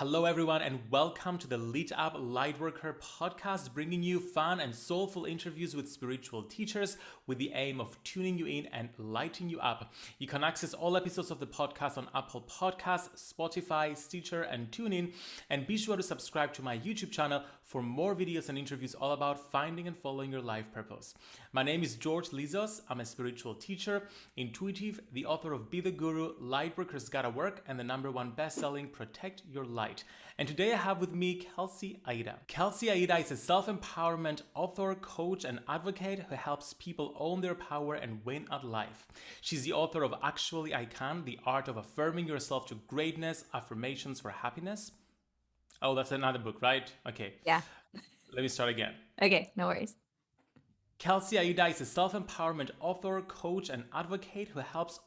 Hello, everyone, and welcome to the Lit Up Lightworker podcast, bringing you fun and soulful interviews with spiritual teachers with the aim of tuning you in and lighting you up. You can access all episodes of the podcast on Apple Podcasts, Spotify, Stitcher, and TuneIn. And be sure to subscribe to my YouTube channel for more videos and interviews all about finding and following your life purpose. My name is George Lizos. I'm a spiritual teacher, intuitive, the author of Be the Guru, Lightworkers Gotta Work, and the number one best-selling Protect Your And today I have with me Kelsey Aida. Kelsey Aida is a self-empowerment author, coach, and advocate who helps people own their power and win at life. She's the author of Actually I Can, The Art of Affirming Yourself to Greatness, Affirmations for Happiness, Oh, that's another book, right? Okay. Yeah. Let me start again. Okay, no worries. Kelsey Aida is a self-empowerment author, coach, and advocate who helps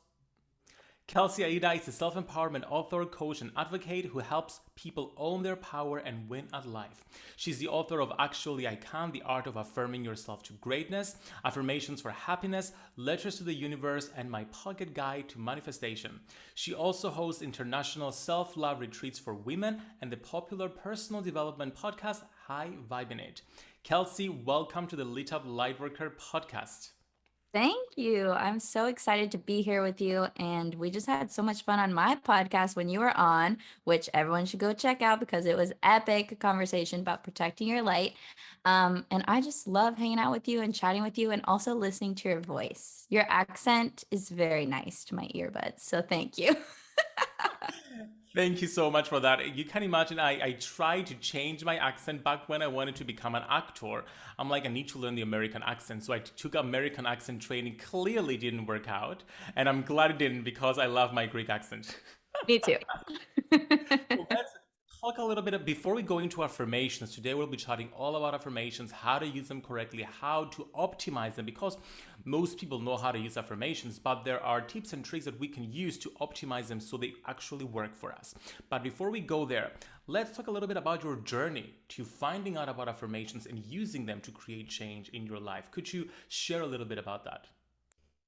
Kelsey Aida is a self-empowerment author, coach, and advocate who helps people own their power and win at life. She's the author of Actually I Can, The Art of Affirming Yourself to Greatness, Affirmations for Happiness, Letters to the Universe, and My Pocket Guide to Manifestation. She also hosts international self-love retreats for women and the popular personal development podcast High Vibing It. Kelsey, welcome to the Lit Up Lightworker podcast. Thank you. I'm so excited to be here with you. And we just had so much fun on my podcast when you were on, which everyone should go check out because it was epic conversation about protecting your light. Um, and I just love hanging out with you and chatting with you and also listening to your voice. Your accent is very nice to my earbuds. So thank you. Thank you so much for that. You can imagine I, I tried to change my accent back when I wanted to become an actor. I'm like, I need to learn the American accent. So I took American accent training, clearly didn't work out. And I'm glad it didn't because I love my Greek accent. Me too. well, talk a little bit before we go into affirmations. Today we'll be chatting all about affirmations, how to use them correctly, how to optimize them because most people know how to use affirmations, but there are tips and tricks that we can use to optimize them so they actually work for us. But before we go there, let's talk a little bit about your journey to finding out about affirmations and using them to create change in your life. Could you share a little bit about that?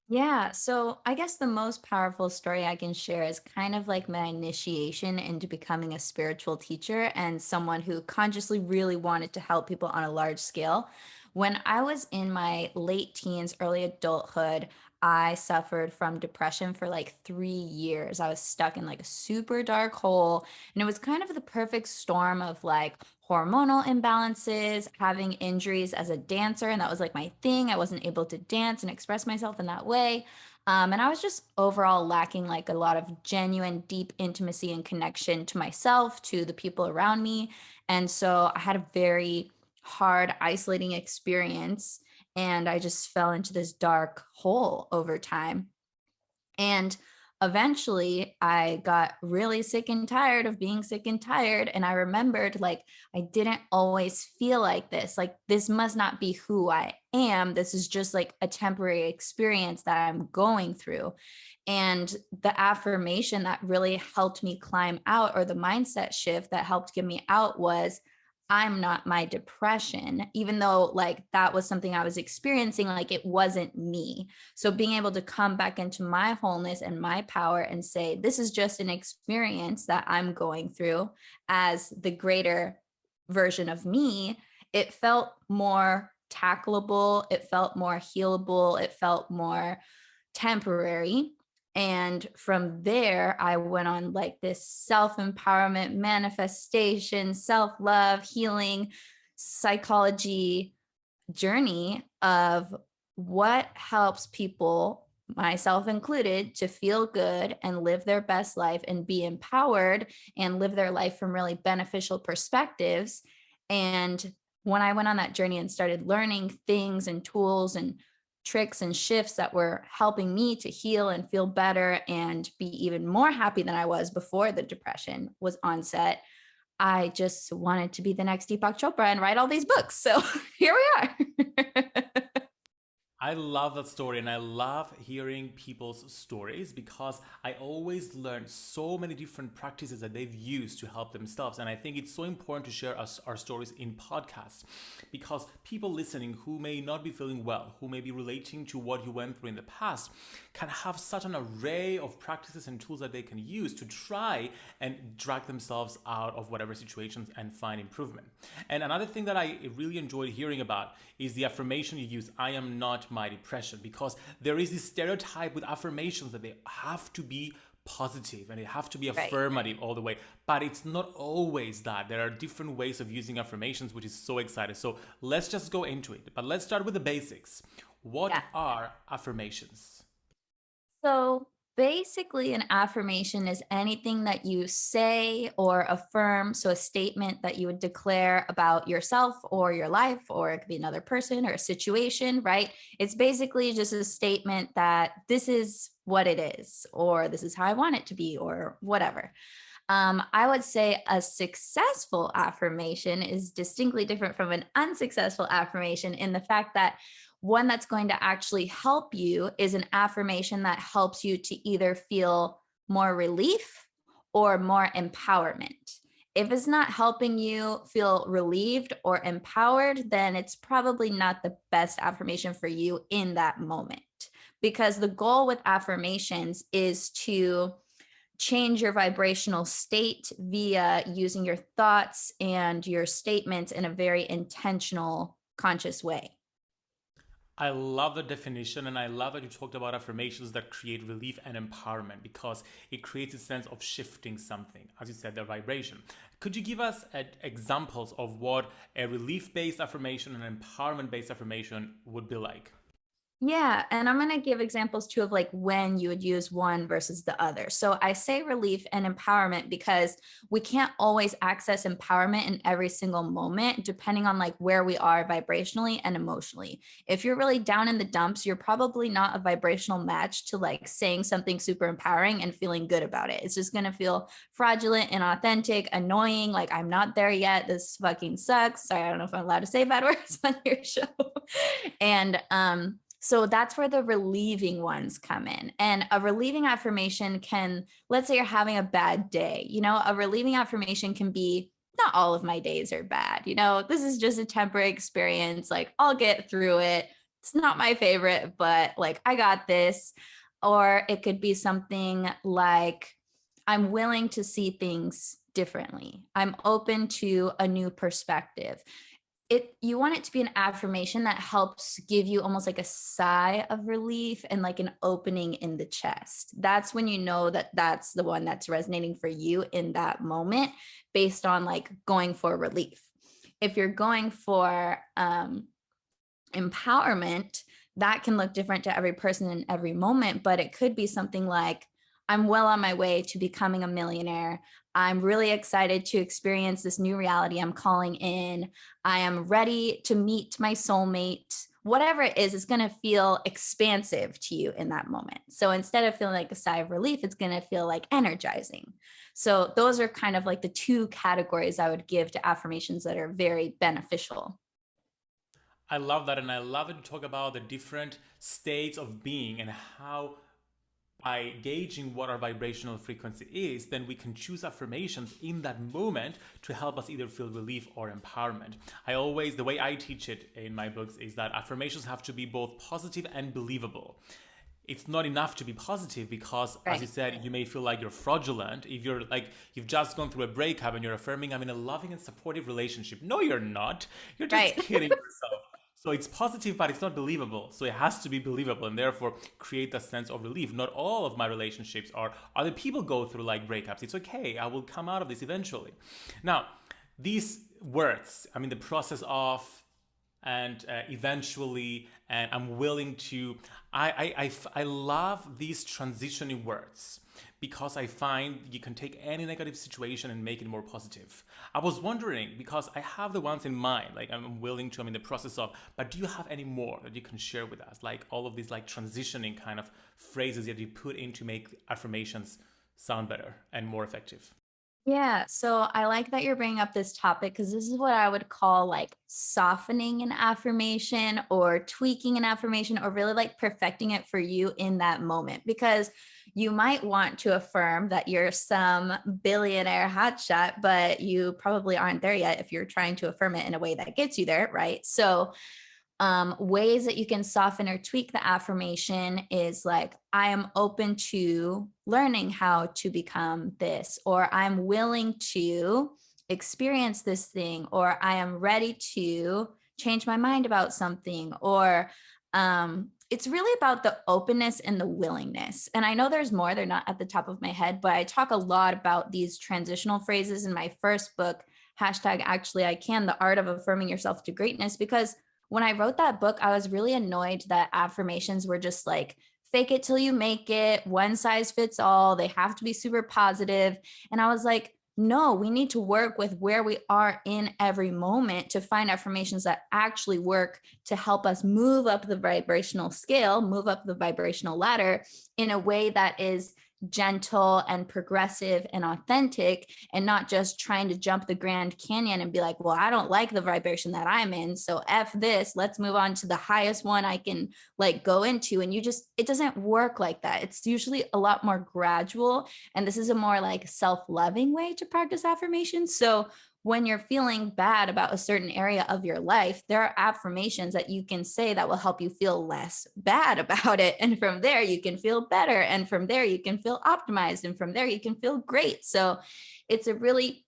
Yeah, so I guess the most powerful story I can share is kind of like my initiation into becoming a spiritual teacher and someone who consciously really wanted to help people on a large scale. When I was in my late teens, early adulthood, I suffered from depression for like three years. I was stuck in like a super dark hole. And it was kind of the perfect storm of like hormonal imbalances, having injuries as a dancer. And that was like my thing. I wasn't able to dance and express myself in that way. Um, and I was just overall lacking like a lot of genuine, deep intimacy and connection to myself, to the people around me. And so I had a very hard, isolating experience. And I just fell into this dark hole over time. And eventually I got really sick and tired of being sick and tired. And I remembered like, I didn't always feel like this. Like, this must not be who I am. This is just like a temporary experience that I'm going through. And the affirmation that really helped me climb out, or the mindset shift that helped get me out, was I'm not my depression, even though like that was something I was experiencing, like it wasn't me. So being able to come back into my wholeness and my power and say, this is just an experience that I'm going through as the greater version of me, it felt more tackleable. It felt more healable. It felt more temporary. And from there, I went on like this self empowerment, manifestation, self love, healing, psychology journey of what helps people, myself included, to feel good and live their best life and be empowered and live their life from really beneficial perspectives. And when I went on that journey and started learning things and tools and tricks and shifts that were helping me to heal and feel better and be even more happy than I was before the depression was onset. I just wanted to be the next Deepak Chopra and write all these books. So here we are. I love that story and I love hearing people's stories because I always learn so many different practices that they've used to help themselves. And I think it's so important to share us, our stories in podcasts because people listening who may not be feeling well, who may be relating to what you went through in the past, can have such an array of practices and tools that they can use to try and drag themselves out of whatever situations and find improvement. And another thing that I really enjoyed hearing about is the affirmation you use, I am not my depression, because there is this stereotype with affirmations that they have to be positive and they have to be affirmative right. all the way. But it's not always that. There are different ways of using affirmations which is so exciting. So let's just go into it. But let's start with the basics. What yeah. are affirmations? So basically an affirmation is anything that you say or affirm so a statement that you would declare about yourself or your life or it could be another person or a situation right? It's basically just a statement that this is what it is or this is how i want it to be or whatever. Um, I would say a successful affirmation is distinctly different from an unsuccessful affirmation in the fact that one that's going to actually help you is an affirmation that helps you to either feel more relief or more empowerment. If it's not helping you feel relieved or empowered, then it's probably not the best affirmation for you in that moment. Because the goal with affirmations is to change your vibrational state via using your thoughts and your statements in a very intentional, conscious way. I love the definition and I love that you talked about affirmations that create relief and empowerment because it creates a sense of shifting something, as you said, the vibration. Could you give us examples of what a relief based affirmation and an empowerment based affirmation would be like? Yeah, and I'm going to give examples too of like when you would use one versus the other. So I say relief and empowerment because we can't always access empowerment in every single moment, depending on like where we are vibrationally and emotionally. If you're really down in the dumps, you're probably not a vibrational match to like saying something super empowering and feeling good about it. It's just going to feel fraudulent and authentic, annoying. Like I'm not there yet. This fucking sucks. Sorry, I don't know if I'm allowed to say bad words on your show. and, um, so that's where the relieving ones come in. And a relieving affirmation can, let's say you're having a bad day, you know, a relieving affirmation can be, not all of my days are bad. You know, this is just a temporary experience. Like I'll get through it. It's not my favorite, but like I got this. Or it could be something like, I'm willing to see things differently. I'm open to a new perspective it you want it to be an affirmation that helps give you almost like a sigh of relief and like an opening in the chest that's when you know that that's the one that's resonating for you in that moment based on like going for relief if you're going for um empowerment that can look different to every person in every moment but it could be something like I'm well on my way to becoming a millionaire. I'm really excited to experience this new reality I'm calling in. I am ready to meet my soulmate. Whatever it is, it's going to feel expansive to you in that moment. So instead of feeling like a sigh of relief, it's going to feel like energizing. So those are kind of like the two categories I would give to affirmations that are very beneficial. I love that. And I love it to talk about the different states of being and how by gauging what our vibrational frequency is, then we can choose affirmations in that moment to help us either feel relief or empowerment. I always, the way I teach it in my books is that affirmations have to be both positive and believable. It's not enough to be positive because, right. as you said, you may feel like you're fraudulent if you're like you've just gone through a breakup and you're affirming I'm in a loving and supportive relationship. No, you're not. You're just right. kidding yourself. So it's positive, but it's not believable. So it has to be believable and therefore create a sense of relief. Not all of my relationships are, other people go through like breakups. It's okay. I will come out of this eventually. Now, these words, I mean, the process of and uh, eventually, and I'm willing to, I, I, I, I love these transitioning words because I find you can take any negative situation and make it more positive. I was wondering because I have the ones in mind, like I'm willing to, I'm in the process of, but do you have any more that you can share with us? Like all of these like transitioning kind of phrases that you put in to make affirmations sound better and more effective. Yeah, so I like that you're bringing up this topic because this is what I would call like softening an affirmation or tweaking an affirmation or really like perfecting it for you in that moment. Because you might want to affirm that you're some billionaire hotshot, but you probably aren't there yet if you're trying to affirm it in a way that gets you there, right? So um, ways that you can soften or tweak the affirmation is like, I am open to learning how to become this, or I'm willing to experience this thing, or I am ready to change my mind about something, or um, it's really about the openness and the willingness. And I know there's more, they're not at the top of my head, but I talk a lot about these transitional phrases in my first book, hashtag actually I can, the art of affirming yourself to greatness, because when I wrote that book, I was really annoyed that affirmations were just like, fake it till you make it, one size fits all, they have to be super positive. And I was like, no, we need to work with where we are in every moment to find affirmations that actually work to help us move up the vibrational scale, move up the vibrational ladder in a way that is gentle and progressive and authentic and not just trying to jump the Grand Canyon and be like, well, I don't like the vibration that I'm in. So F this, let's move on to the highest one I can like go into. And you just, it doesn't work like that. It's usually a lot more gradual. And this is a more like self-loving way to practice affirmation. So when you're feeling bad about a certain area of your life, there are affirmations that you can say that will help you feel less bad about it. And from there, you can feel better. And from there, you can feel optimized. And from there, you can feel great. So it's a really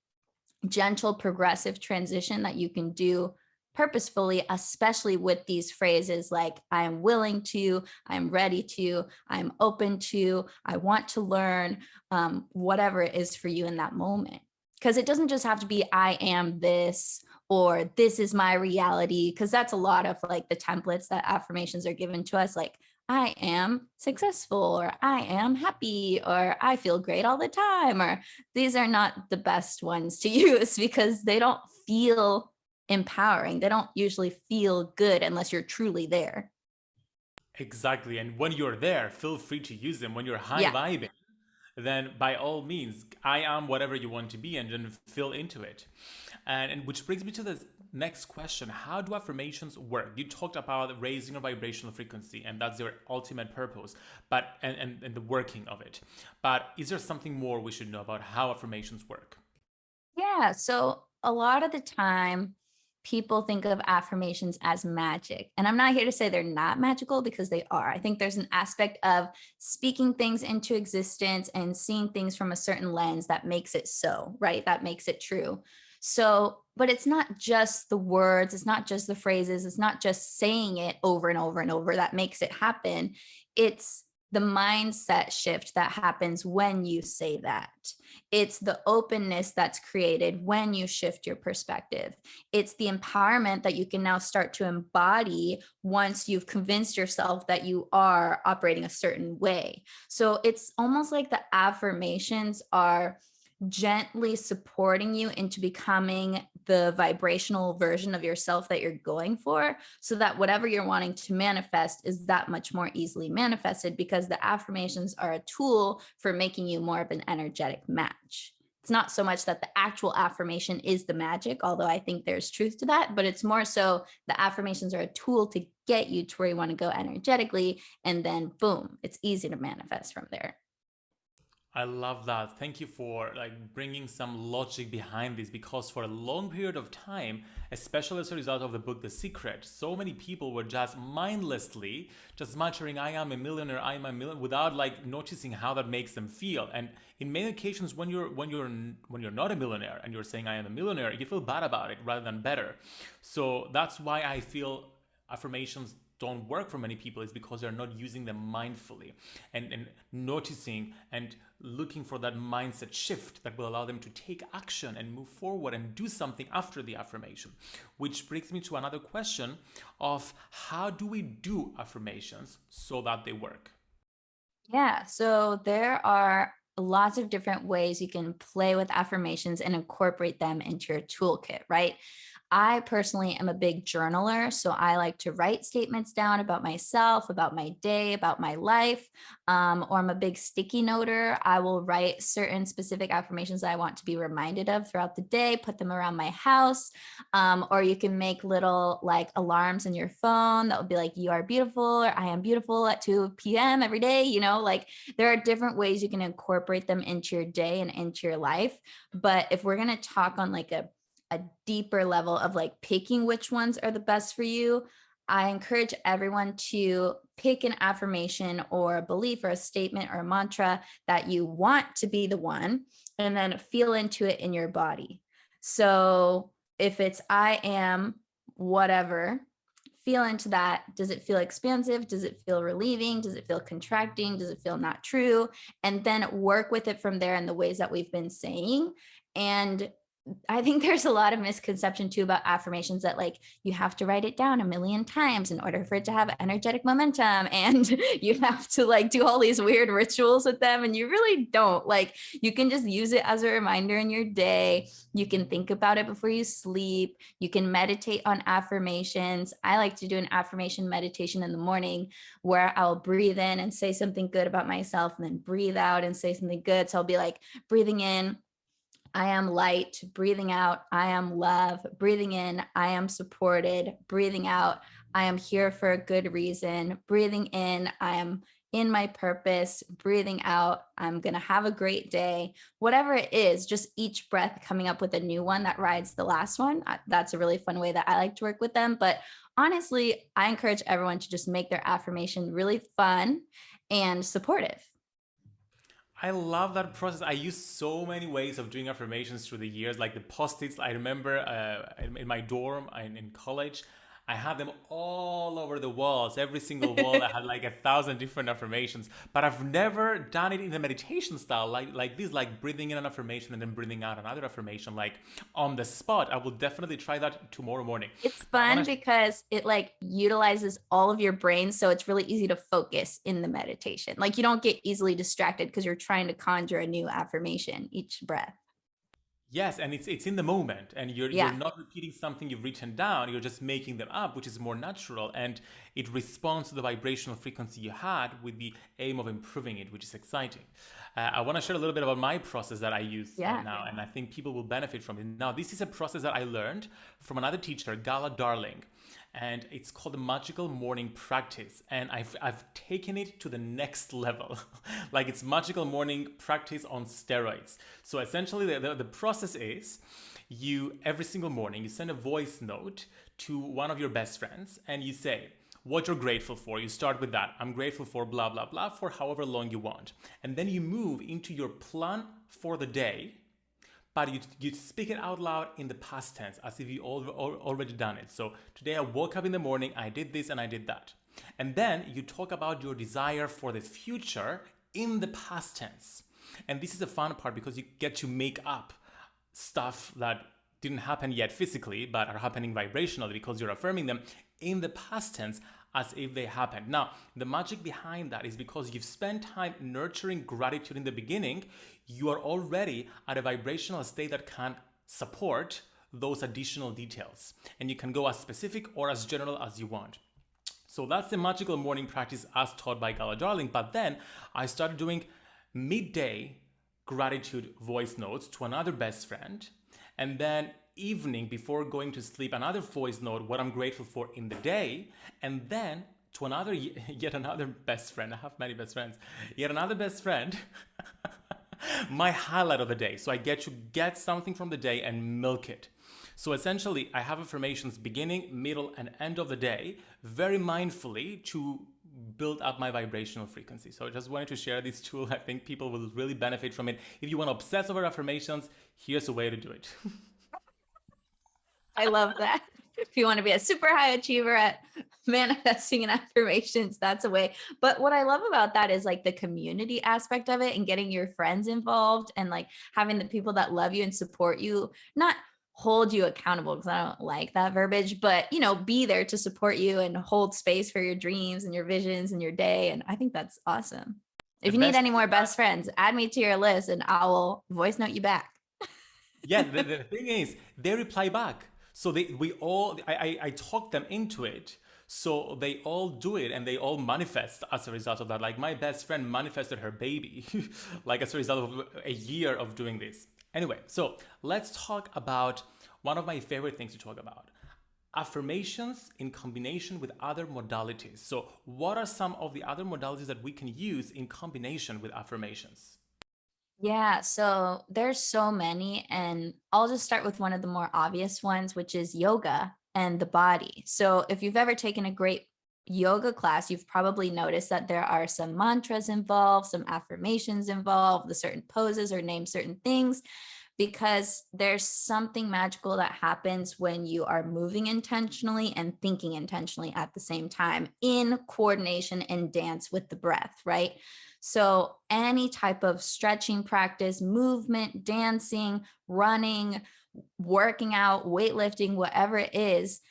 gentle, progressive transition that you can do purposefully, especially with these phrases like I am willing to, I'm ready to, I'm open to, I want to learn, um, whatever it is for you in that moment because it doesn't just have to be I am this or this is my reality because that's a lot of like the templates that affirmations are given to us like I am successful or I am happy or I feel great all the time or these are not the best ones to use because they don't feel empowering. They don't usually feel good unless you're truly there. Exactly. And when you're there, feel free to use them when you're high yeah. vibing then by all means, I am whatever you want to be and then fill into it. And, and which brings me to the next question. How do affirmations work? You talked about raising your vibrational frequency and that's your ultimate purpose, but and, and, and the working of it. But is there something more we should know about how affirmations work? Yeah, so a lot of the time people think of affirmations as magic. And I'm not here to say they're not magical because they are. I think there's an aspect of speaking things into existence and seeing things from a certain lens that makes it so, right? That makes it true. So, but it's not just the words, it's not just the phrases, it's not just saying it over and over and over that makes it happen. It's the mindset shift that happens when you say that. It's the openness that's created when you shift your perspective. It's the empowerment that you can now start to embody once you've convinced yourself that you are operating a certain way. So it's almost like the affirmations are gently supporting you into becoming the vibrational version of yourself that you're going for so that whatever you're wanting to manifest is that much more easily manifested because the affirmations are a tool for making you more of an energetic match. It's not so much that the actual affirmation is the magic, although I think there's truth to that, but it's more so the affirmations are a tool to get you to where you want to go energetically. And then boom, it's easy to manifest from there. I love that. Thank you for like bringing some logic behind this because for a long period of time, especially as a result of the book The Secret, so many people were just mindlessly just muttering I am a millionaire, I am a millionaire without like noticing how that makes them feel. And in many occasions when you're when you're when you're not a millionaire and you're saying I am a millionaire, you feel bad about it rather than better. So that's why I feel affirmations don't work for many people is because they're not using them mindfully and, and noticing and looking for that mindset shift that will allow them to take action and move forward and do something after the affirmation. Which brings me to another question of how do we do affirmations so that they work? Yeah, so there are lots of different ways you can play with affirmations and incorporate them into your toolkit, right? I personally am a big journaler. So I like to write statements down about myself, about my day, about my life. Um, or I'm a big sticky noter. I will write certain specific affirmations that I want to be reminded of throughout the day, put them around my house. Um, or you can make little like alarms in your phone that would be like, you are beautiful or I am beautiful at 2 p.m. every day. You know, like there are different ways you can incorporate them into your day and into your life. But if we're going to talk on like a a deeper level of like picking which ones are the best for you, I encourage everyone to pick an affirmation or a belief or a statement or a mantra that you want to be the one and then feel into it in your body. So if it's I am whatever, feel into that. Does it feel expansive? Does it feel relieving? Does it feel contracting? Does it feel not true? And then work with it from there in the ways that we've been saying. And I think there's a lot of misconception too about affirmations that like you have to write it down a million times in order for it to have energetic momentum and you have to like do all these weird rituals with them and you really don't. Like you can just use it as a reminder in your day. You can think about it before you sleep. You can meditate on affirmations. I like to do an affirmation meditation in the morning where I'll breathe in and say something good about myself and then breathe out and say something good. So I'll be like breathing in I am light, breathing out, I am love, breathing in, I am supported, breathing out, I am here for a good reason, breathing in, I am in my purpose, breathing out, I'm going to have a great day. Whatever it is, just each breath coming up with a new one that rides the last one. That's a really fun way that I like to work with them. But honestly, I encourage everyone to just make their affirmation really fun and supportive. I love that process. I used so many ways of doing affirmations through the years, like the post-its. I remember uh, in, my dorm in college, I had them all over the walls. Every single wall I had like a thousand different affirmations. But I've never done it in the meditation style, like like this, like breathing in an affirmation and then breathing out another affirmation, like on the spot. I will definitely try that tomorrow morning. It's fun because it like utilizes all of your brain, so it's really easy to focus in the meditation. Like you don't get easily distracted because you're trying to conjure a new affirmation each breath. Yes, and it's it's in the moment, and you're yeah. you're not repeating something you've written down. You're just making them up, which is more natural, and it responds to the vibrational frequency you had with the aim of improving it, which is exciting. Uh, I want to share a little bit about my process that I use yeah. now, and I think people will benefit from it. Now, this is a process that I learned from another teacher, Gala Darling and it's called the magical morning practice and I've, I've taken it to the next level. Like it's magical morning practice on steroids. So essentially the, the, the, process is you every single morning you send a voice note to one of your best friends and you say what you're grateful for. You start with that i'm grateful for blah blah blah for however long you want. And then you move into your plan for the day but you, you speak it out loud in the past tense as if you already done it. So today I woke up in the morning, I did this and I did that. And then you talk about your desire for the future in the past tense. And this is the fun part because you get to make up stuff that didn't happen yet physically, but are happening vibrationally because you're affirming them in the past tense as if they happened. Now, the magic behind that is because you've spent time nurturing gratitude in the beginning, you are already at a vibrational state that can support those additional details. And you can go as specific or as general as you want. So that's the magical morning practice as taught by Gala Darling. But then I started doing midday gratitude voice notes to another best friend. And then evening before going to sleep, another voice note, what I'm grateful for in the day. And then to another, yet another best friend. I have many best friends. Yet another best friend. my highlight of the day. So I get to get something from the day and milk it. So essentially, I have affirmations beginning, middle, and end of the day very mindfully to build up my vibrational frequency. So I just wanted to share this tool. I think people will really benefit from it. If you want to obsess over affirmations, here's a way to do it. I love that if you want to be a super high achiever at manifesting and affirmations, that's a way. But what I love about that is like the community aspect of it and getting your friends involved and like having the people that love you and support you, not hold you accountable because I don't like that verbiage, but you know, be there to support you and hold space for your dreams and your visions and your day. And I think that's awesome. If you need any more best friends, add me to your list and I will voice note you back. yeah, the, the thing is, they reply back. So they we all I I, I talked them into it. So they all do it and they all manifest as a result of that. Like my best friend manifested her baby, like as a result of a year of doing this. Anyway, so let's talk about one of my favorite things to talk about affirmations in combination with other modalities. So what are some of the other modalities that we can use in combination with affirmations? Yeah, so there's so many, and I'll just start with one of the more obvious ones, which is yoga and the body. So if you've ever taken a great yoga class, you've probably noticed that there are some mantras involved, some affirmations involved, the certain poses or name certain things because there's something magical that happens when you are moving intentionally and thinking intentionally at the same time in coordination and dance with the breath, right? So any type of stretching practice, movement, dancing, running, working out, weightlifting, whatever it is,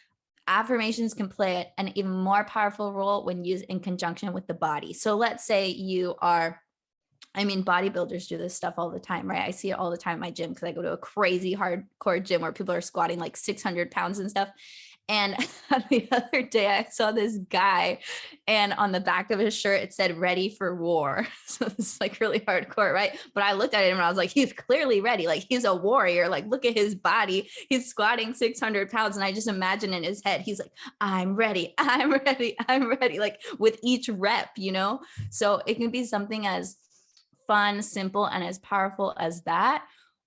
affirmations can play an even more powerful role when used in conjunction with the body. So let's say you are I mean, bodybuilders do this stuff all the time, right? I see it all the time in my gym because I go to a crazy hardcore gym where people are squatting like 600 pounds and stuff. And the other day I saw this guy and on the back of his shirt, it said ready for war. So it's like really hardcore, right? But I looked at him and I was like, he's clearly ready. Like he's a warrior. Like look at his body. He's squatting 600 pounds. And I just imagine in his head, he's like, I'm ready. I'm ready. I'm ready. Like with each rep, you know? So it can be something as fun, simple, and as powerful as that?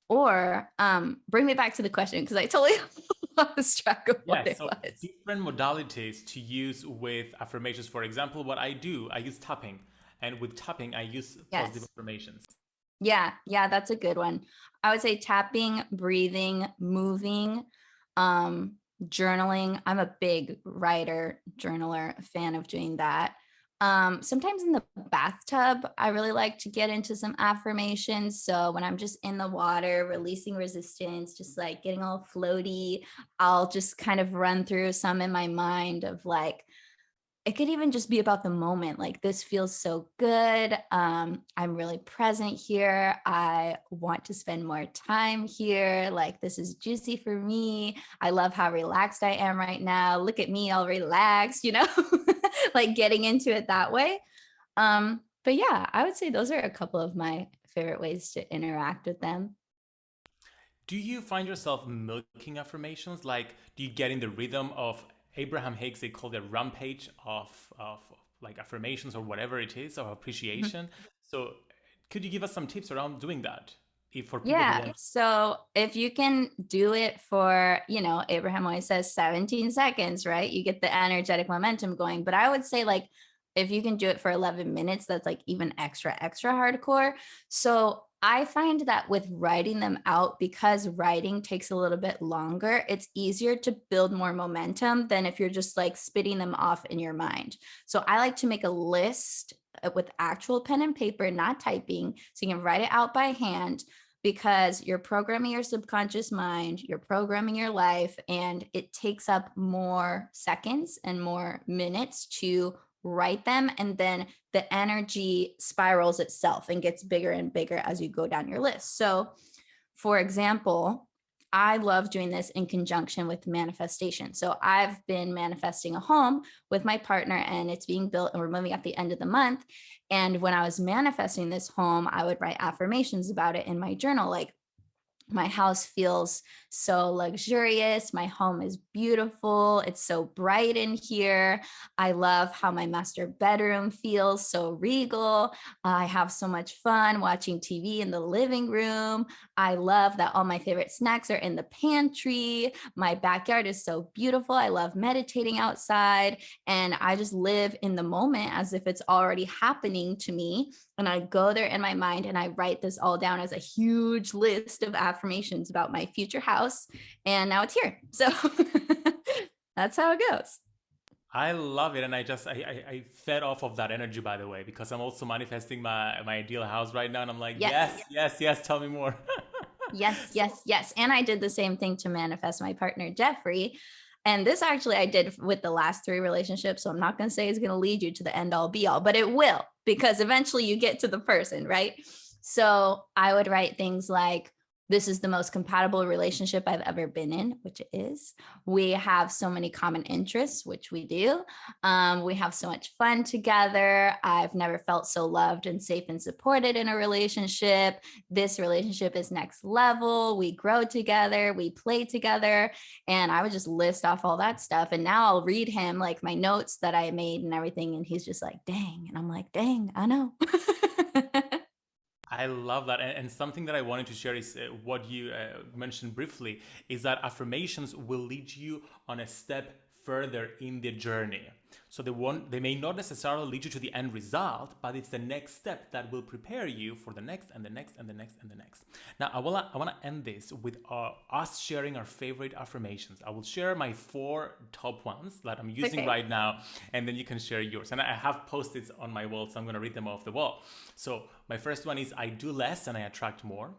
Or um, bring me back to the question because I totally lost track of what yeah, it so was. Different modalities to use with affirmations. For example, what I do, I use tapping. And with tapping, I use yes. positive affirmations. Yeah, yeah, that's a good one. I would say tapping, breathing, moving, um, journaling. I'm a big writer, journaler, fan of doing that. Um, sometimes in the bathtub, I really like to get into some affirmations. So when I'm just in the water, releasing resistance, just like getting all floaty, I'll just kind of run through some in my mind of like, it could even just be about the moment. Like this feels so good. Um, I'm really present here. I want to spend more time here. Like this is juicy for me. I love how relaxed I am right now. Look at me all relaxed, you know? like getting into it that way. Um, but yeah, I would say those are a couple of my favorite ways to interact with them. Do you find yourself milking affirmations? Like, do you get in the rhythm of Abraham Hicks? They call it a rampage of, of like affirmations or whatever it is of appreciation. Mm-hmm. so, could you give us some tips around doing that? For yeah so if you can do it for you know abraham always says 17 seconds right? You get the energetic momentum going but i would say like if you can do it for 11 minutes that's like even extra extra hardcore. So i find that with writing them out because writing takes a little bit longer it's easier to build more momentum than if you're just like spitting them off in your mind. So i like to make a list Uh, with actual pen and paper, not typing. So you can write it out by hand because you're programming your subconscious mind, you're programming your life, and it takes up more seconds and more minutes to write them. And then the energy spirals itself and gets bigger and bigger as you go down your list. So, for example, I love doing this in conjunction with manifestation. So I've been manifesting a home with my partner and it's being built and we're moving at the end of the month. And when I was manifesting this home, I would write affirmations about it in my journal, like my house feels so luxurious. My home is beautiful. It's so bright in here. I love how my master bedroom feels so regal. I have so much fun watching TV in the living room. I love that all my favorite snacks are in the pantry. My backyard is so beautiful. I love meditating outside and I just live in the moment as if it's already happening to me. And I go there in my mind and I write this all down as a huge list of affirmations about my future house and now it's here. So that's how it goes. I love it, and I just I, I, I fed off of that energy by the way because I'm also manifesting my my ideal house right now, and I'm like yes yes yes, yes tell me more. yes yes yes, and I did the same thing to manifest my partner Jeffrey, and this actually I did with the last three relationships, so I'm not going to say it's going to lead you to the end all be all, but it will because eventually you get to the person, right? So I would write things like this is the most compatible relationship I've ever been in, which it is. We have so many common interests, which we do. Um, we have so much fun together. I've never felt so loved and safe and supported in a relationship. This relationship is next level. We grow together, we play together. And I would just list off all that stuff. And now I'll read him like my notes that I made and everything. And he's just like, dang. And I'm like, dang, I know. I love that. And, and, something that I wanted to share is uh, what you uh, mentioned briefly is that affirmations will lead you on a step further in the journey. So they won't, they may not necessarily lead you to the end result, but it's the next step that will prepare you for the next and the next and the next and the next. Now, I wanna, I wanna end this with uh, us sharing our favorite affirmations. I will share my four top ones that I'm using okay. right now, and then you can share yours. And I have post-its on my wall, so I'm gonna read them off the wall. So my first one is I do less and I attract more.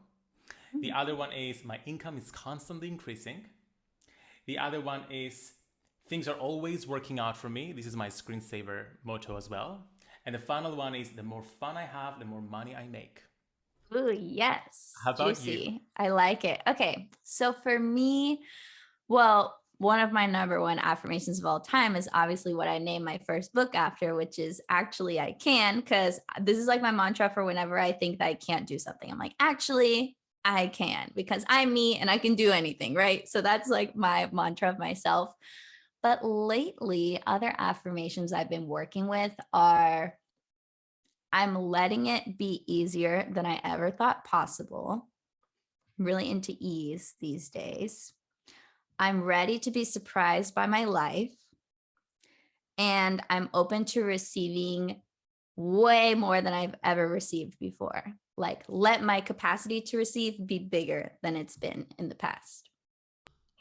The hmm. other one is my income is constantly increasing. The other one is Things are always working out for me. This is my screensaver motto as well. And the final one is the more fun I have, the more money I make. Ooh, yes. How about Juicy. you? I like it. Okay. So for me, well, one of my number one affirmations of all time is obviously what I named my first book after, which is actually I can, because this is like my mantra for whenever I think that I can't do something. I'm like, actually, I can, because I'm me and I can do anything, right? So that's like my mantra of myself. But lately, other affirmations I've been working with are I'm letting it be easier than I ever thought possible. I'm really into ease these days. I'm ready to be surprised by my life. And I'm open to receiving way more than I've ever received before. Like let my capacity to receive be bigger than it's been in the past.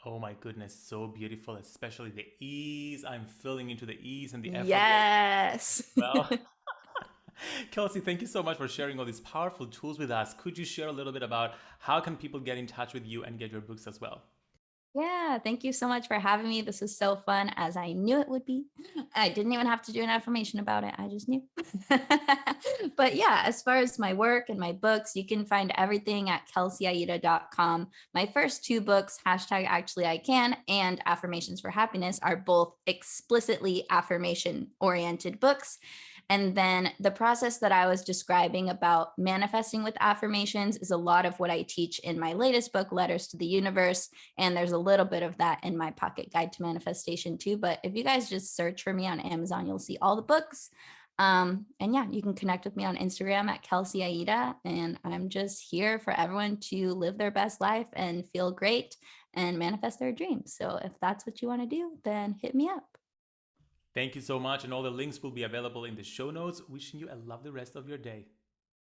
Oh my goodness, so beautiful, especially the ease. I'm feeling into the ease and the effort. Yes. Well, Kelsey, thank you so much for sharing all these powerful tools with us. Could you share a little bit about how can people get in touch with you and get your books as well? Yeah, thank you so much for having me. This was so fun as I knew it would be. I didn't even have to do an affirmation about it. I just knew. but yeah, as far as my work and my books, you can find everything at kelseyaida.com. My first two books, hashtag actually I can and affirmations for happiness are both explicitly affirmation oriented books. And then the process that I was describing about manifesting with affirmations is a lot of what I teach in my latest book, Letters to the Universe. And there's a little bit of that in my pocket guide to manifestation too. But if you guys just search for me on Amazon, you'll see all the books. Um, and yeah, you can connect with me on Instagram at Kelsey Aida. And I'm just here for everyone to live their best life and feel great and manifest their dreams. So if that's what you want to do, then hit me up. Thank you so much. And all the links will be available in the show notes. Wishing you a lovely rest of your day.